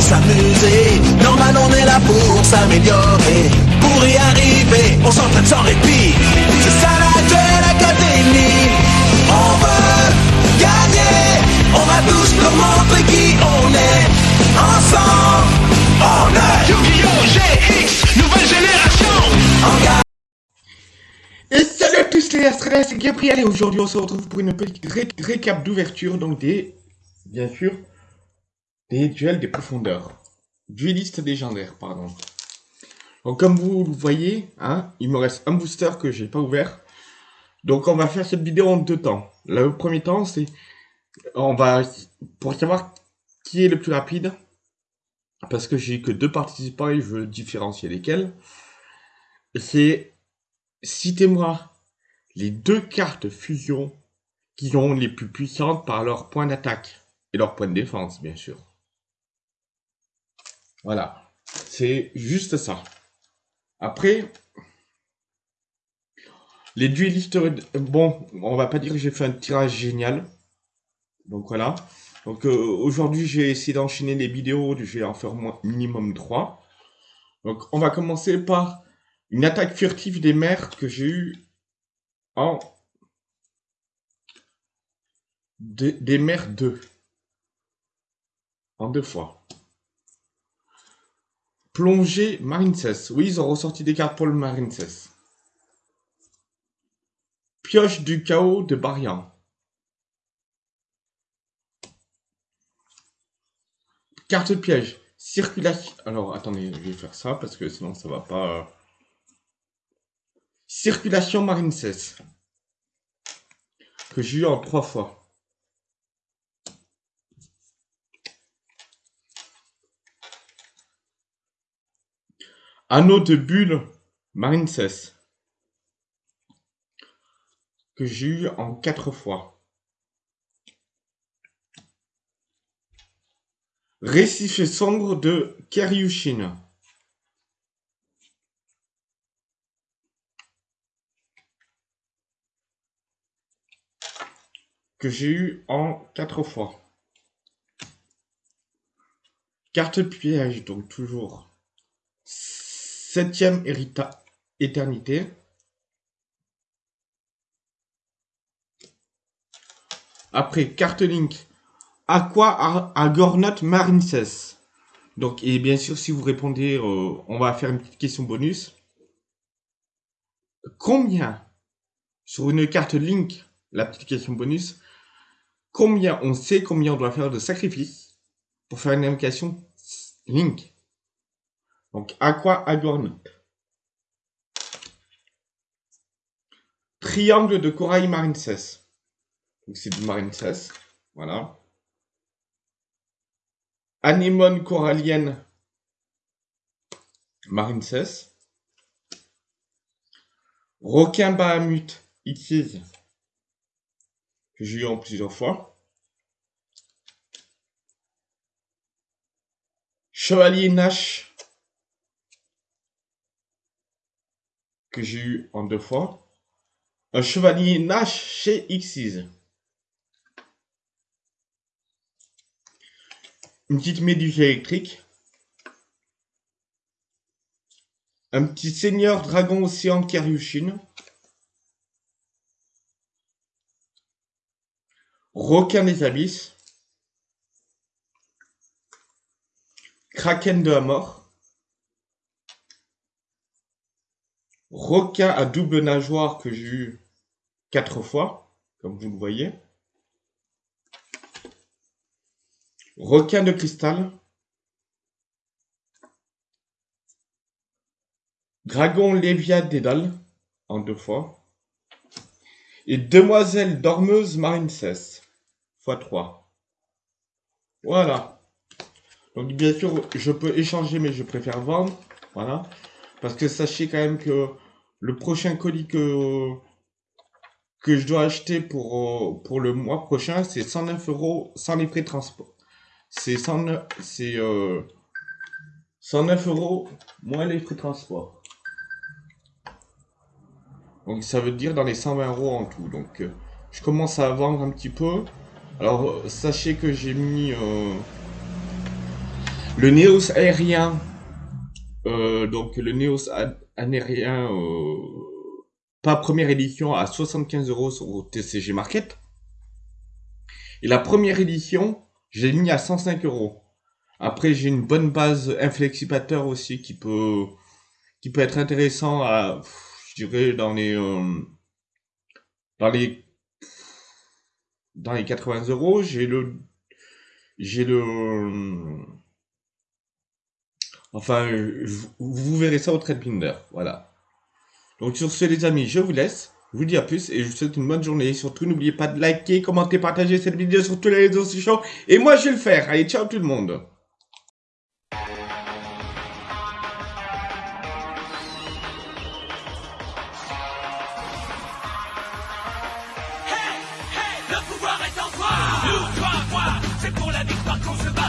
s'amuser. Normal, on est là pour s'améliorer. Pour y arriver, on s'entraîne sans répit. C'est ça la Duel Académie. On veut gagner. On va tous leur montrer qui on est. Ensemble, on est Yu-Gi-Oh! GX, nouvelle génération. En Et salut à tous les Astrales, c'est Gabriel et aujourd'hui on se retrouve pour une petite ré- récap d'ouverture, donc des, bien sûr, des duels des profondeurs. Dueliste légendaire, pardon. Donc comme vous le voyez, hein, il me reste un booster que j'ai pas ouvert. Donc on va faire cette vidéo en deux temps. Le premier temps c'est, on va, pour savoir qui est le plus rapide, parce que j'ai que deux participants et je veux différencier lesquels, c'est Citez-moi les deux cartes fusion qui ont les plus puissantes par leur point d'attaque et leur point de défense, bien sûr. Voilà, c'est juste ça. Après, les duellistes, bon, on va pas dire que j'ai fait un tirage génial. Donc voilà. Donc euh, aujourd'hui, j'ai essayé d'enchaîner les vidéos, je vais en faire moins- minimum 3. Donc on va commencer par une attaque furtive des mers que j'ai eu en des, des mers 2. En deux fois. Plongée Marincess. Oui, ils ont ressorti des cartes pour le Marincess. Pioche du chaos de Barian. Carte piège. Circulation. Alors, attendez, je vais faire ça parce que sinon ça va pas. Circulation Marincess. Que j'ai eu en trois fois. Anneau de bulle Marincess. Que j'ai eu en quatre fois. Récif sombre de Keryushin. que j'ai eu en quatre fois. Carte piège, donc toujours. Septième éternité. Après, carte link. Aqua Agornot Marincess. Donc, et bien sûr, si vous répondez, euh, on va faire une petite question bonus. Combien, sur une carte link, la petite question bonus, combien on sait combien on doit faire de sacrifices pour faire une invocation Link? Donc, Aqua Agornot. Triangle de corail Marincess. Donc, c'est du Marincess. Voilà. Anémone corallienne Marincess. Requin Bahamut Xyz que j'ai eu en plusieurs fois. Chevalier Nash, que j'ai eu en deux fois. Un Chevalier Nash chez Xyz. Une petite méduse électrique. Un petit Seigneur Dragon Océan Keryushin. Requin des abysses. Kraken de la mort. Requin à double nageoire que j'ai eu quatre fois, comme vous le voyez. Requin de cristal. Dragon Lévia Dédale, en deux fois. Et Demoiselle Dormeuse Marincess, x 3. Voilà. Donc bien sûr, je peux échanger, mais je préfère vendre. Voilà. Parce que sachez quand même que le prochain colis que, je dois acheter pour, euh, le mois prochain, c'est 109 euros sans les frais de transport. C'est 109, c'est, euh, 109 euros moins les frais de transport. Donc ça veut dire dans les 120 euros en tout. Donc euh, je commence à vendre un petit peu. Alors euh, sachez que j'ai mis... euh, Le Neos aérien, euh, donc le Neos aérien, euh, pas première édition, à 75 euros sur TCG Market. Et la première édition, j'ai mis à 105 euros. Après, j'ai une bonne base inflexipateur aussi qui peut, qui peut être intéressant à, je dirais, dans les, euh, dans les, dans les 80 euros. J'ai le, j'ai le, Enfin, vous verrez ça au TradePinder. Voilà. Donc sur ce, les amis, je vous laisse. Je vous dis à plus et je vous souhaite une bonne journée. Surtout, n'oubliez pas de liker, commenter, partager cette vidéo sur tous les réseaux sociaux. Et moi, je vais le faire. Allez, ciao tout le monde. Hey, hey, le pouvoir est en toi. Nous, c'est pour la victoire qu'on se bat.